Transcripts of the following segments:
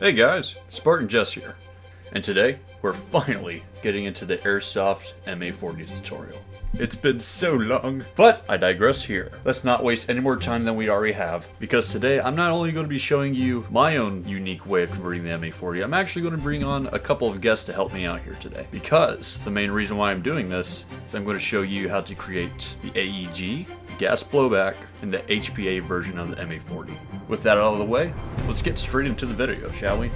Hey guys, Spartan Jess here, and today we're finally getting into the Airsoft MA40 tutorial. It's been so long, but I digress here. Let's not waste any more time than we already have, because today I'm not only going to be showing you my own unique way of converting the MA40, I'm actually going to bring on a couple of guests to help me out here today. Because the main reason why I'm doing this is I'm going to show you how to create the AEG, gas blowback, and the HPA version of the MA40. With that out of the way, let's get straight into the video, shall we?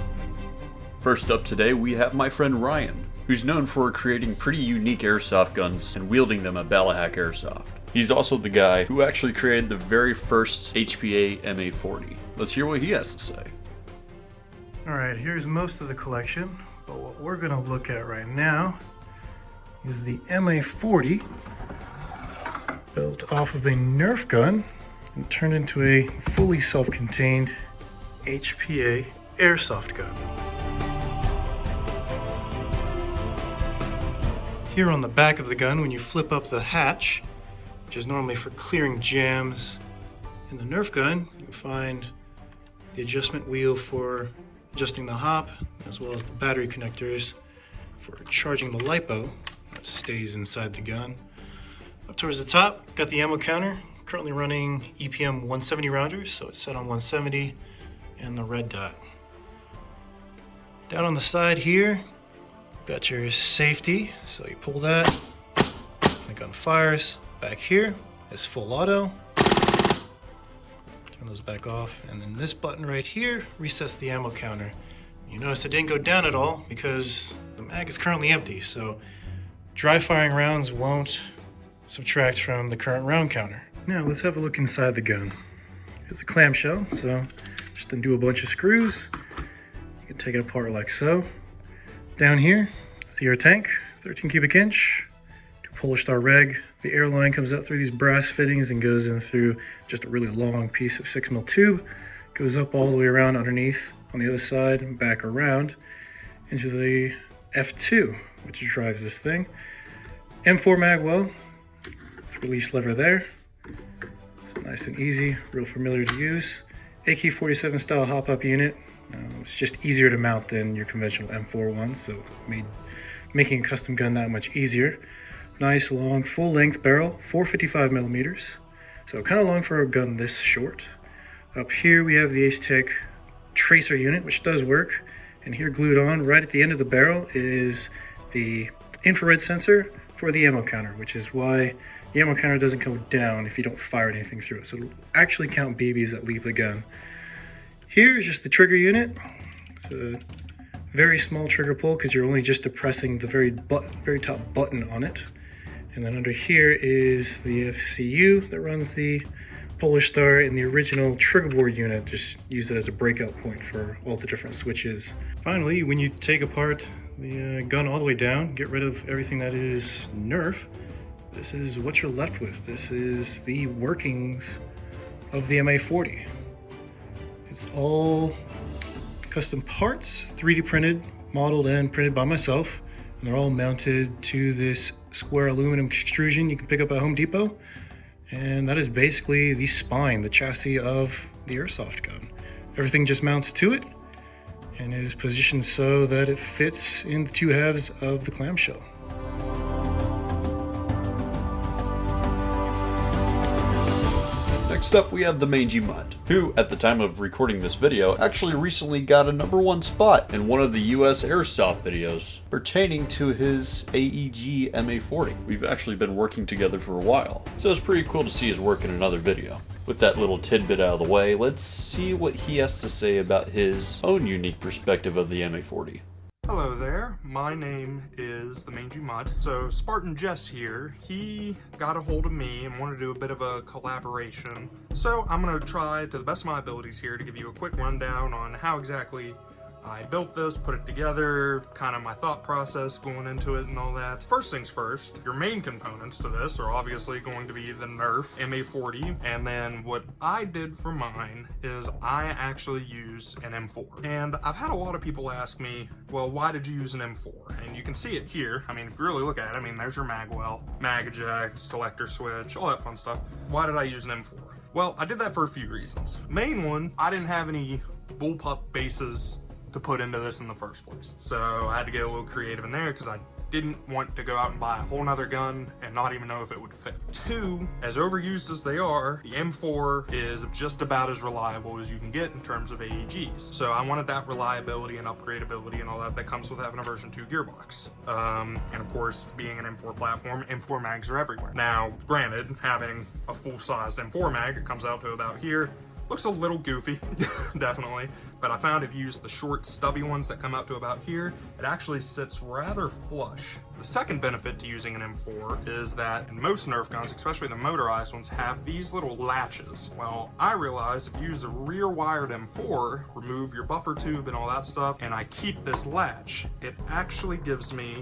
First up today, we have my friend Ryan, who's known for creating pretty unique airsoft guns and wielding them at Ballahack Airsoft. He's also the guy who actually created the very first HPA MA40. Let's hear what he has to say. All right, here's most of the collection, but what we're gonna look at right now is the MA40 built off of a Nerf gun and turned into a fully self-contained HPA airsoft gun. Here on the back of the gun, when you flip up the hatch, which is normally for clearing jams in the Nerf gun, you find the adjustment wheel for adjusting the hop, as well as the battery connectors for charging the LiPo that stays inside the gun. Up towards the top, got the ammo counter, currently running EPM 170 rounders, so it's set on 170, and the red dot. Down on the side here, got your safety, so you pull that, the gun fires. Back here is full auto. Turn those back off, and then this button right here resets the ammo counter. You notice it didn't go down at all because the mag is currently empty, so dry firing rounds won't subtract from the current round counter. Now let's have a look inside the gun. It's a clamshell, so just undo a bunch of screws. You can take it apart like so. Down here, see our tank, 13 cubic inch, to Polarstar reg. The air line comes out through these brass fittings and goes in through just a really long piece of six mil tube. Goes up all the way around underneath on the other side and back around into the F2, which drives this thing. M4 mag well, release lever there. So nice and easy, real familiar to use. AK-47 style hop-up unit. Uh, it's just easier to mount than your conventional M4 one, so made making a custom gun that much easier. Nice long full length barrel, 455 millimeters. So kind of long for a gun this short. Up here we have the Ace-Tech tracer unit, which does work. And here glued on right at the end of the barrel is the infrared sensor for the ammo counter, which is why the ammo counter doesn't go down if you don't fire anything through it. So it'll actually count BBs that leave the gun. Here is just the trigger unit. It's a very small trigger pull because you're only just depressing the very, very top button on it. And then under here is the FCU that runs the Polarstar and the original trigger board unit. Just use it as a breakout point for all the different switches. Finally, when you take apart the uh, gun all the way down, get rid of everything that is Nerf, this is what you're left with. This is the workings of the MA40. It's all custom parts, 3D printed, modeled and printed by myself. And they're all mounted to this square aluminum extrusion you can pick up at Home Depot. And that is basically the spine, the chassis of the airsoft gun. Everything just mounts to it and it is positioned so that it fits in the two halves of the clamshell. Next up we have the Mangy Mutt, who, at the time of recording this video, actually recently got a number one spot in one of the US Airsoft videos pertaining to his AEG MA40. We've actually been working together for a while, so it's pretty cool to see his work in another video. With that little tidbit out of the way, let's see what he has to say about his own unique perspective of the MA40. Hello there, my name is the Mangy Mutt. So Spartan Jess here, he got a hold of me and wanted to do a bit of a collaboration. So I'm gonna try to the best of my abilities here to give you a quick rundown on how exactly I built this, put it together, kind of my thought process going into it and all that. First things first, your main components to this are obviously going to be the Nerf MA40, and then what I did for mine is I actually used an M4. And I've had a lot of people ask me, well, why did you use an M4? And you can see it here. I mean, if you really look at it, I mean, there's your mag well, mag eject, selector switch, all that fun stuff. Why did I use an M4? Well, I did that for a few reasons. Main one, I didn't have any bullpup bases to put into this in the first place. So I had to get a little creative in there because I didn't want to go out and buy a whole nother gun and not even know if it would fit. Two, as overused as they are, the M4 is just about as reliable as you can get in terms of AEGs. So I wanted that reliability and upgradability and all that that comes with having a version 2 gearbox. Um, and of course, being an M4 platform, M4 mags are everywhere. Now, granted, having a full-sized M4 mag, it comes out to about here, Looks a little goofy, definitely, but I found if you use the short stubby ones that come out to about here, it actually sits rather flush. The second benefit to using an M4 is that most Nerf guns, especially the motorized ones, have these little latches. Well, I realized if you use a rear wired M4, remove your buffer tube and all that stuff, and I keep this latch, it actually gives me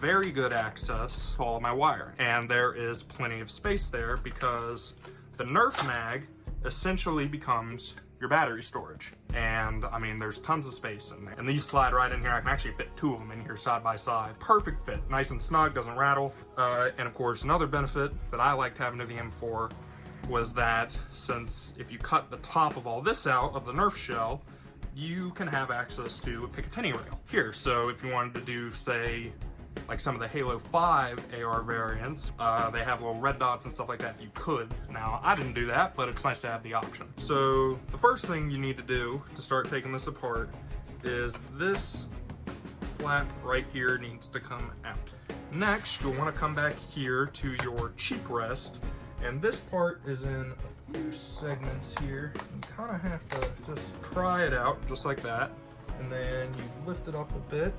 very good access to all my wire. And there is plenty of space there because the Nerf mag essentially becomes your battery storage. And I mean, there's tons of space in there. And these slide right in here. I can actually fit two of them in here side by side. Perfect fit, nice and snug, doesn't rattle. Uh, and of course, another benefit that I liked having to the M4 was that since if you cut the top of all this out of the Nerf shell, you can have access to a Picatinny rail here. So if you wanted to do, say, like some of the Halo 5 AR variants, uh, they have little red dots and stuff like that. You could. Now, I didn't do that, but it's nice to have the option. So the first thing you need to do to start taking this apart is this flap right here needs to come out. Next, you'll want to come back here to your cheek rest, and this part is in a few segments here. You kind of have to just pry it out, just like that, and then you lift it up a bit,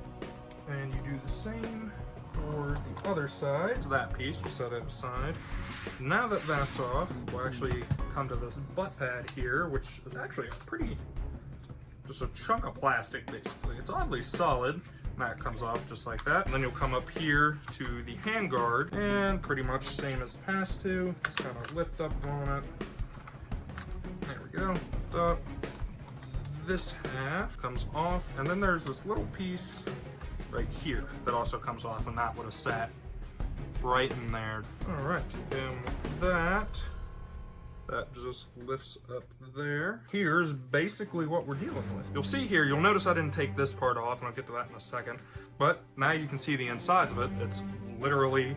and you do the same for the other side. So that piece, we set it aside. Now that that's off, we'll actually come to this butt pad here, which is actually a pretty, just a chunk of plastic basically. It's oddly solid. That comes off just like that. And then you'll come up here to the handguard and pretty much same as past two. Just kind of lift up on it. There we go, lift up. This half comes off and then there's this little piece right here that also comes off and that would have sat right in there. All right, and that, that just lifts up there. Here's basically what we're dealing with. You'll see here, you'll notice I didn't take this part off, and I'll get to that in a second, but now you can see the insides of it. It's literally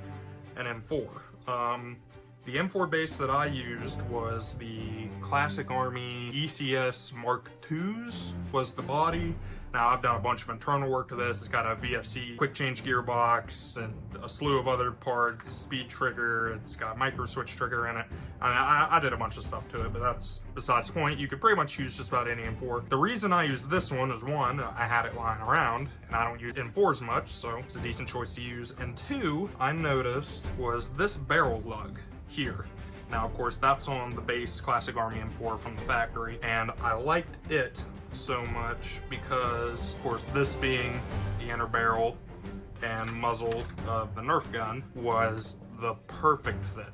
an M4. Um, the M4 base that I used was the Classic Army ECS Mark IIs was the body. Now I've done a bunch of internal work to this. It's got a VFC quick change gearbox and a slew of other parts, speed trigger, it's got micro switch trigger in it. I, mean, I, I did a bunch of stuff to it, but that's besides the point. You could pretty much use just about any M4. The reason I use this one is one, I had it lying around and I don't use M4s much, so it's a decent choice to use. And two, I noticed was this barrel lug here. Now, of course, that's on the base Classic Army M4 from the factory, and I liked it so much because, of course, this being the inner barrel and muzzle of the Nerf gun was the perfect fit.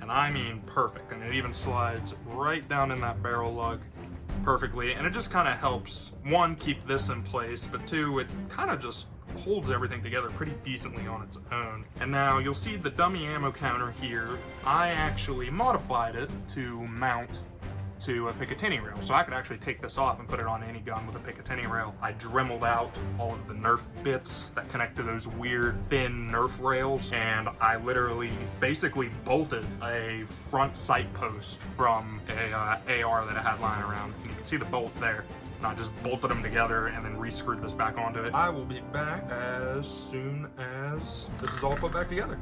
And I mean perfect. And it even slides right down in that barrel lug perfectly. And it just kind of helps, one, keep this in place, but two, it kind of just holds everything together pretty decently on its own. And now you'll see the dummy ammo counter here. I actually modified it to mount to a Picatinny rail. So I could actually take this off and put it on any gun with a Picatinny rail. I dremeled out all of the Nerf bits that connect to those weird thin Nerf rails and I literally basically bolted a front sight post from a uh, AR that I had lying around. And you can see the bolt there. I just bolted them together and then re-screwed this back onto it. I will be back as soon as this is all put back together.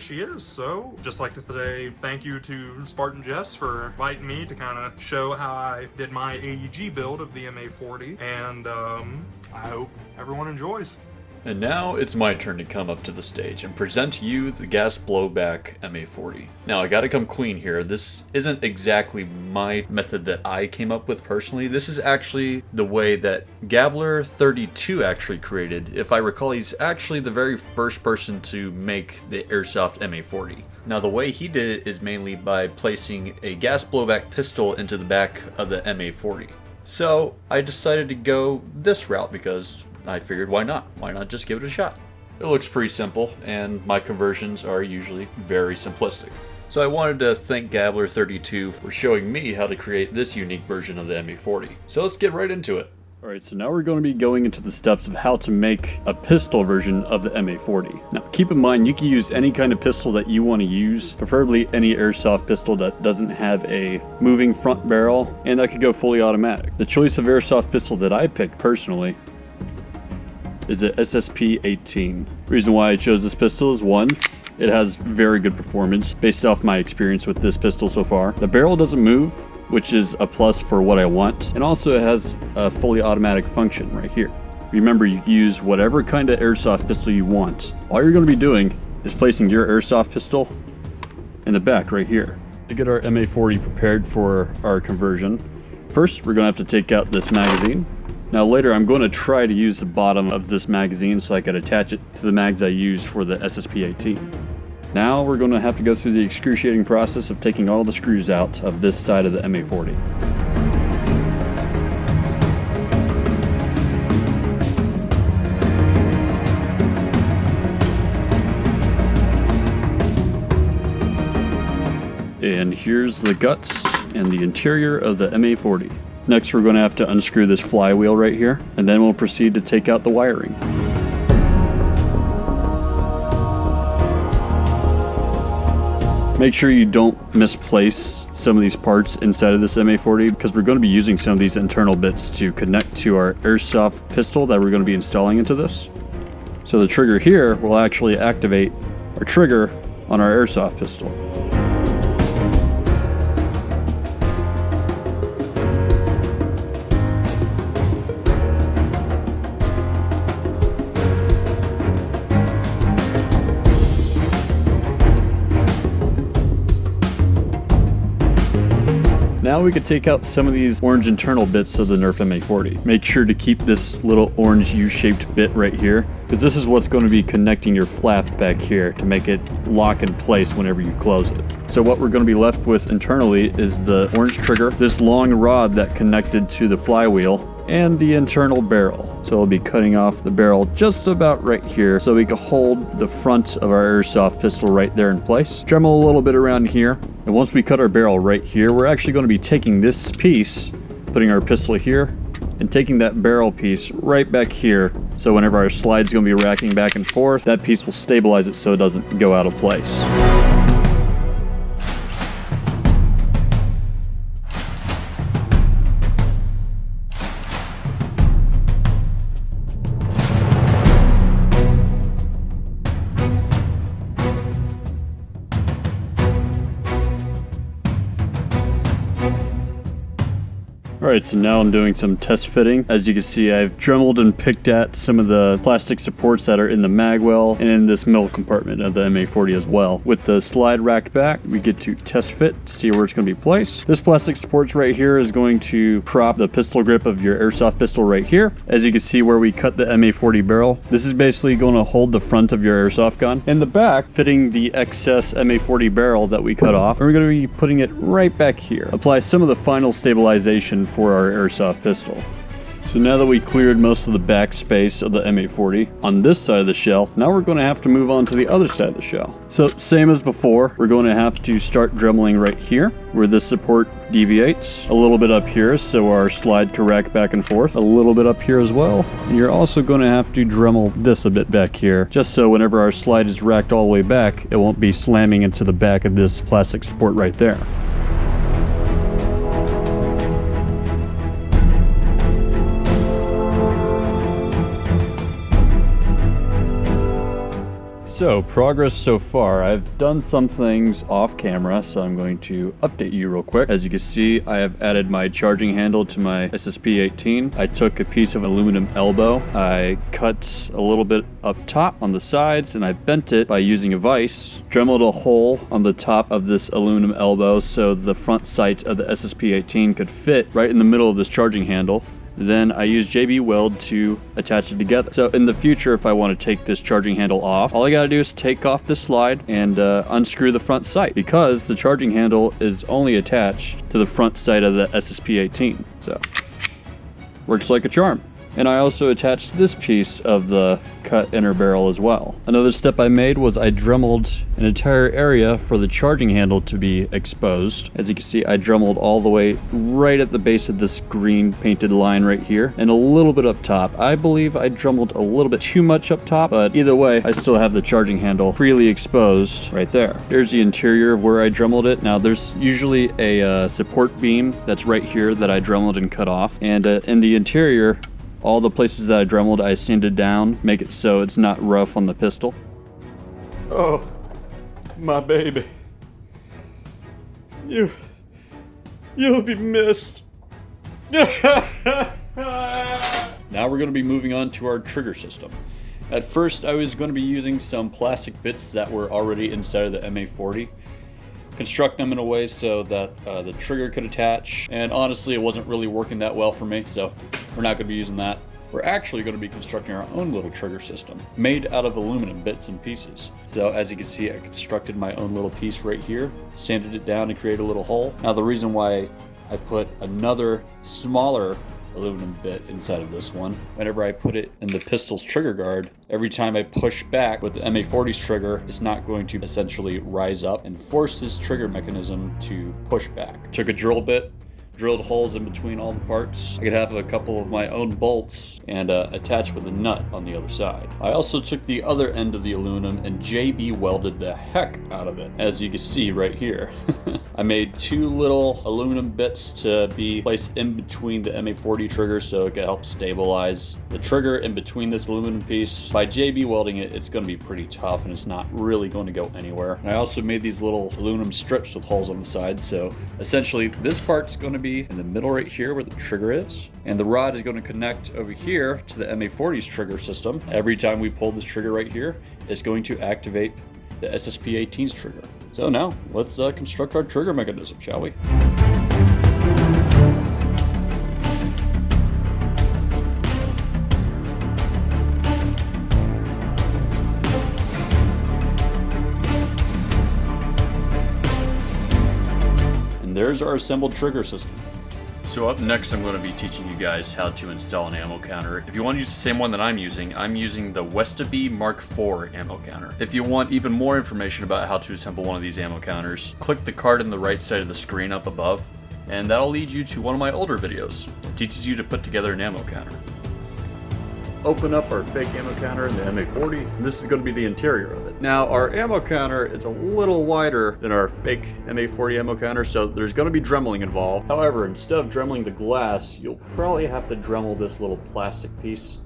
She is. So, just like to say thank you to Spartan Jess for inviting me to kind of show how I did my AEG build of the MA40. And um, I hope everyone enjoys. And now it's my turn to come up to the stage and present you the gas blowback MA40. Now I gotta come clean here, this isn't exactly my method that I came up with personally, this is actually the way that Gabler32 actually created. If I recall, he's actually the very first person to make the Airsoft MA40. Now the way he did it is mainly by placing a gas blowback pistol into the back of the MA40. So I decided to go this route because I figured why not? Why not just give it a shot? It looks pretty simple, and my conversions are usually very simplistic. So I wanted to thank Gabler32 for showing me how to create this unique version of the MA40. So let's get right into it. Alright, so now we're going to be going into the steps of how to make a pistol version of the MA40. Now keep in mind you can use any kind of pistol that you want to use, preferably any airsoft pistol that doesn't have a moving front barrel, and that could go fully automatic. The choice of airsoft pistol that I picked personally is the SSP-18. Reason why I chose this pistol is one, it has very good performance based off my experience with this pistol so far. The barrel doesn't move, which is a plus for what I want. And also it has a fully automatic function right here. Remember, you can use whatever kind of airsoft pistol you want. All you're going to be doing is placing your airsoft pistol in the back right here. To get our MA40 prepared for our conversion, first we're going to have to take out this magazine. Now later I'm going to try to use the bottom of this magazine so I could attach it to the mags I use for the SSP-18. Now we're going to have to go through the excruciating process of taking all the screws out of this side of the MA40. And here's the guts and the interior of the MA40. Next we're going to have to unscrew this flywheel right here, and then we'll proceed to take out the wiring. Make sure you don't misplace some of these parts inside of this MA40 because we're going to be using some of these internal bits to connect to our airsoft pistol that we're going to be installing into this. So the trigger here will actually activate our trigger on our airsoft pistol. Now we could take out some of these orange internal bits of the Nerf MA40. Make sure to keep this little orange U-shaped bit right here because this is what's going to be connecting your flap back here to make it lock in place whenever you close it. So what we're going to be left with internally is the orange trigger, this long rod that connected to the flywheel, and the internal barrel. So we'll be cutting off the barrel just about right here so we can hold the front of our airsoft pistol right there in place. Dremel a little bit around here. And once we cut our barrel right here, we're actually going to be taking this piece, putting our pistol here, and taking that barrel piece right back here. So whenever our slide's going to be racking back and forth, that piece will stabilize it so it doesn't go out of place. Alright, so now I'm doing some test fitting. As you can see, I've dremeled and picked at some of the plastic supports that are in the magwell and in this middle compartment of the MA40 as well. With the slide racked back, we get to test fit to see where it's going to be placed. This plastic supports right here is going to prop the pistol grip of your airsoft pistol right here. As you can see where we cut the MA40 barrel, this is basically going to hold the front of your airsoft gun. In the back, fitting the excess MA40 barrel that we cut off, and we're going to be putting it right back here. Apply some of the final stabilization for our airsoft pistol. So now that we cleared most of the back space of the MA40 on this side of the shell, now we're going to have to move on to the other side of the shell. So same as before, we're going to have to start dremeling right here where this support deviates. A little bit up here so our slide can rack back and forth. A little bit up here as well. And you're also going to have to dremel this a bit back here just so whenever our slide is racked all the way back, it won't be slamming into the back of this plastic support right there. So, progress so far. I've done some things off camera, so I'm going to update you real quick. As you can see, I have added my charging handle to my SSP-18. I took a piece of aluminum elbow. I cut a little bit up top on the sides, and I bent it by using a vise. Dremeled a hole on the top of this aluminum elbow so the front sight of the SSP-18 could fit right in the middle of this charging handle. Then I use JB Weld to attach it together. So in the future, if I want to take this charging handle off, all I got to do is take off this slide and uh, unscrew the front sight because the charging handle is only attached to the front sight of the SSP-18. So Works like a charm. And I also attached this piece of the cut inner barrel as well. Another step I made was I dremeled an entire area for the charging handle to be exposed. As you can see, I dremeled all the way right at the base of this green painted line right here and a little bit up top. I believe I dremeled a little bit too much up top, but either way, I still have the charging handle freely exposed right there. Here's the interior of where I dremeled it. Now there's usually a uh, support beam that's right here that I dremeled and cut off. And uh, in the interior, all the places that I dremeled, I sanded down, make it so it's not rough on the pistol. Oh, my baby. You. You'll be missed. Now we're going to be moving on to our trigger system. At first, I was going to be using some plastic bits that were already inside of the MA40, construct them in a way so that uh, the trigger could attach, and honestly, it wasn't really working that well for me, so we're not going to be using that. We're actually going to be constructing our own little trigger system, made out of aluminum bits and pieces. So as you can see, I constructed my own little piece right here, sanded it down and created a little hole. Now the reason why I put another smaller aluminum bit inside of this one. Whenever I put it in the pistol's trigger guard, every time I push back with the MA40's trigger, it's not going to essentially rise up and force this trigger mechanism to push back. Took a drill bit, drilled holes in between all the parts. I could have a couple of my own bolts and uh, attach with a nut on the other side. I also took the other end of the aluminum and JB welded the heck out of it, as you can see right here. I made two little aluminum bits to be placed in between the MA40 trigger so it could help stabilize the trigger in between this aluminum piece. By JB welding it, it's going to be pretty tough and it's not really going to go anywhere. And I also made these little aluminum strips with holes on the sides, so essentially this part's going to be in the middle right here where the trigger is. And the rod is going to connect over here to the MA40's trigger system. Every time we pull this trigger right here, it's going to activate the SSP-18's trigger. So now, let's uh, construct our trigger mechanism, shall we? There's our assembled trigger system. So up next I'm going to be teaching you guys how to install an ammo counter. If you want to use the same one that I'm using, I'm using the Westabee Mark IV ammo counter. If you want even more information about how to assemble one of these ammo counters, click the card on the right side of the screen up above, and that'll lead you to one of my older videos. It teaches you to put together an ammo counter open up our fake ammo counter in the MA40. This is going to be the interior of it. Now, our ammo counter is a little wider than our fake MA40 ammo counter, so there's going to be dremeling involved. However, instead of dremeling the glass, you'll probably have to dremel this little plastic piece.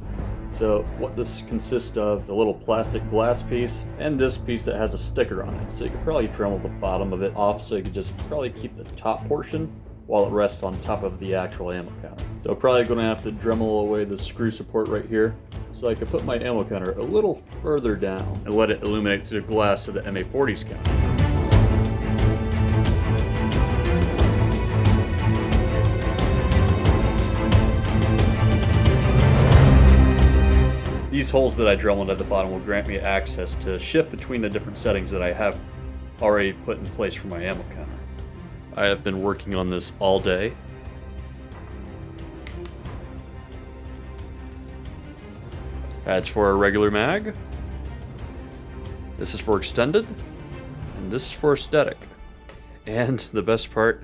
So what this consists of, a little plastic glass piece, and this piece that has a sticker on it. So you could probably dremel the bottom of it off so you could just probably keep the top portion while it rests on top of the actual ammo counter. So I'm probably going to have to dremel away the screw support right here so I can put my ammo counter a little further down and let it illuminate through the glass of the MA40's counter. These holes that I dremeled at the bottom will grant me access to shift between the different settings that I have already put in place for my ammo counter. I have been working on this all day. That's for a regular mag. This is for extended. And this is for aesthetic. And the best part,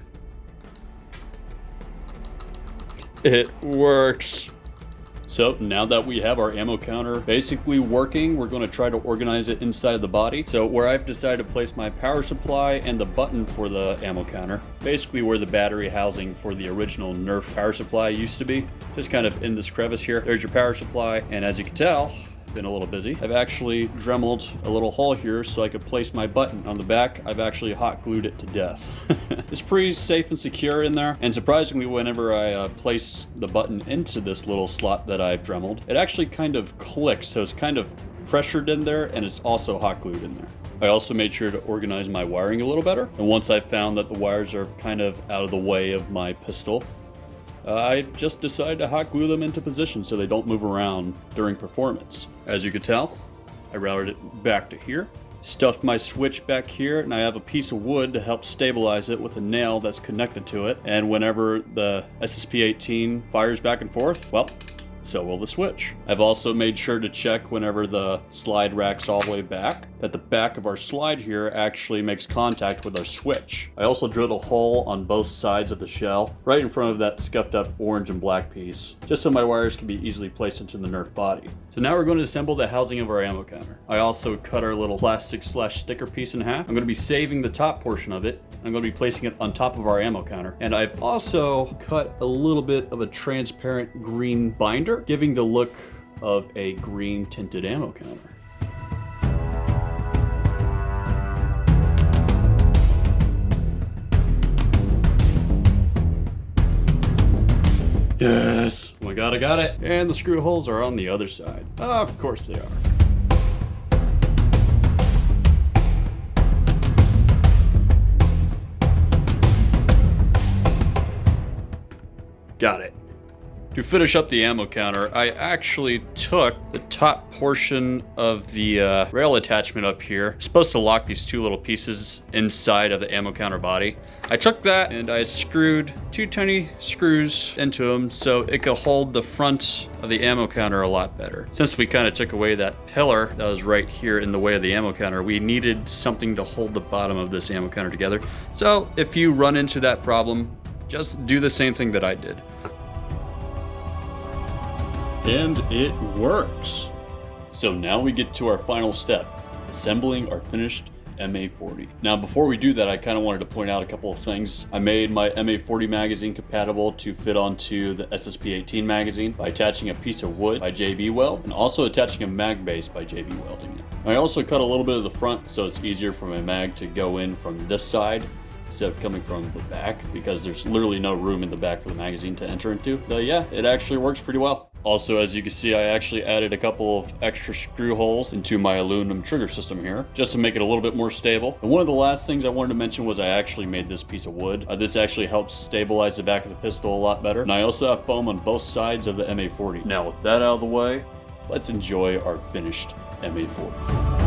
it works. So now that we have our ammo counter basically working, we're going to try to organize it inside of the body. So where I've decided to place my power supply and the button for the ammo counter, basically where the battery housing for the original Nerf power supply used to be, just kind of in this crevice here. There's your power supply, and as you can tell, been a little busy. I've actually dremeled a little hole here so I could place my button on the back. I've actually hot glued it to death. it's pretty safe and secure in there. And surprisingly, whenever I uh, place the button into this little slot that I've dremeled, it actually kind of clicks. So it's kind of pressured in there and it's also hot glued in there. I also made sure to organize my wiring a little better. And once I found that the wires are kind of out of the way of my pistol, uh, I just decided to hot glue them into position so they don't move around during performance. As you can tell, I routed it back to here. stuffed my switch back here, and I have a piece of wood to help stabilize it with a nail that's connected to it. And whenever the SSP-18 fires back and forth, well, so will the switch. I've also made sure to check whenever the slide rack's all the way back that the back of our slide here actually makes contact with our switch. I also drilled a hole on both sides of the shell, right in front of that scuffed up orange and black piece, just so my wires can be easily placed into the Nerf body. So now we're going to assemble the housing of our ammo counter. I also cut our little plastic slash sticker piece in half. I'm going to be saving the top portion of it. I'm going to be placing it on top of our ammo counter. And I've also cut a little bit of a transparent green binder, giving the look of a green tinted ammo counter. Yes! Oh my god, I got it! And the screw holes are on the other side. of course they are. Got it. To finish up the ammo counter, I actually took the top portion of the uh, rail attachment up here. It's supposed to lock these two little pieces inside of the ammo counter body. I took that and I screwed two tiny screws into them so it could hold the front of the ammo counter a lot better. Since we kind of took away that pillar that was right here in the way of the ammo counter, we needed something to hold the bottom of this ammo counter together. So if you run into that problem, just do the same thing that I did. And it works. So now we get to our final step, assembling our finished MA40. Now before we do that, I kind of wanted to point out a couple of things. I made my MA40 magazine compatible to fit onto the SSP-18 magazine by attaching a piece of wood by JB Weld and also attaching a mag base by JB Welding it. I also cut a little bit of the front so it's easier for my mag to go in from this side instead of coming from the back because there's literally no room in the back for the magazine to enter into. But yeah, it actually works pretty well. Also, as you can see, I actually added a couple of extra screw holes into my aluminum trigger system here, just to make it a little bit more stable. And one of the last things I wanted to mention was I actually made this piece of wood. Uh, this actually helps stabilize the back of the pistol a lot better. And I also have foam on both sides of the MA40. Now with that out of the way, let's enjoy our finished MA40.